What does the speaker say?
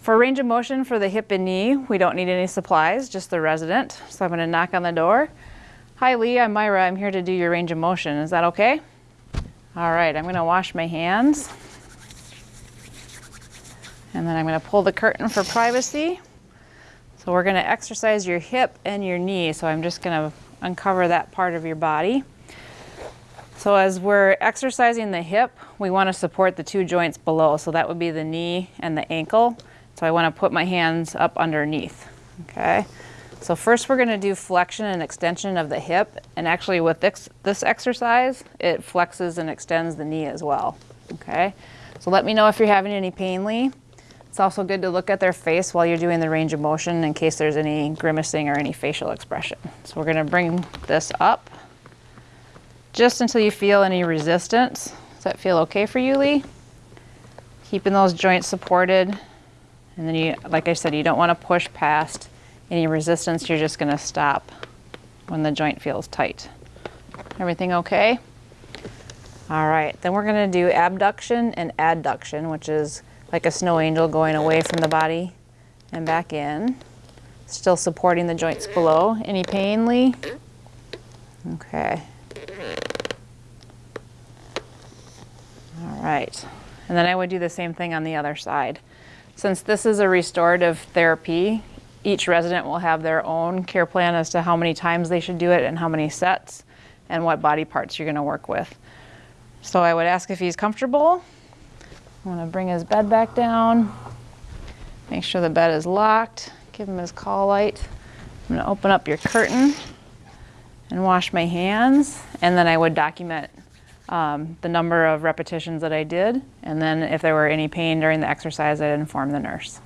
For range of motion for the hip and knee, we don't need any supplies, just the resident. So I'm gonna knock on the door. Hi Lee, I'm Myra. I'm here to do your range of motion. Is that okay? All right, I'm gonna wash my hands. And then I'm gonna pull the curtain for privacy. So we're gonna exercise your hip and your knee. So I'm just gonna uncover that part of your body. So as we're exercising the hip, we wanna support the two joints below. So that would be the knee and the ankle. So I wanna put my hands up underneath, okay? So first we're gonna do flexion and extension of the hip. And actually with this, this exercise, it flexes and extends the knee as well, okay? So let me know if you're having any pain, Lee. It's also good to look at their face while you're doing the range of motion in case there's any grimacing or any facial expression. So we're gonna bring this up just until you feel any resistance. Does that feel okay for you, Lee? Keeping those joints supported. And then you, like I said, you don't wanna push past any resistance. You're just gonna stop when the joint feels tight. Everything okay? All right, then we're gonna do abduction and adduction, which is like a snow angel going away from the body and back in. Still supporting the joints below. Any pain, Lee? Okay. All right. And then I would do the same thing on the other side. Since this is a restorative therapy, each resident will have their own care plan as to how many times they should do it and how many sets and what body parts you're going to work with. So I would ask if he's comfortable I'm gonna bring his bed back down. Make sure the bed is locked. Give him his call light. I'm gonna open up your curtain and wash my hands. And then I would document um, the number of repetitions that I did. And then if there were any pain during the exercise, I'd inform the nurse.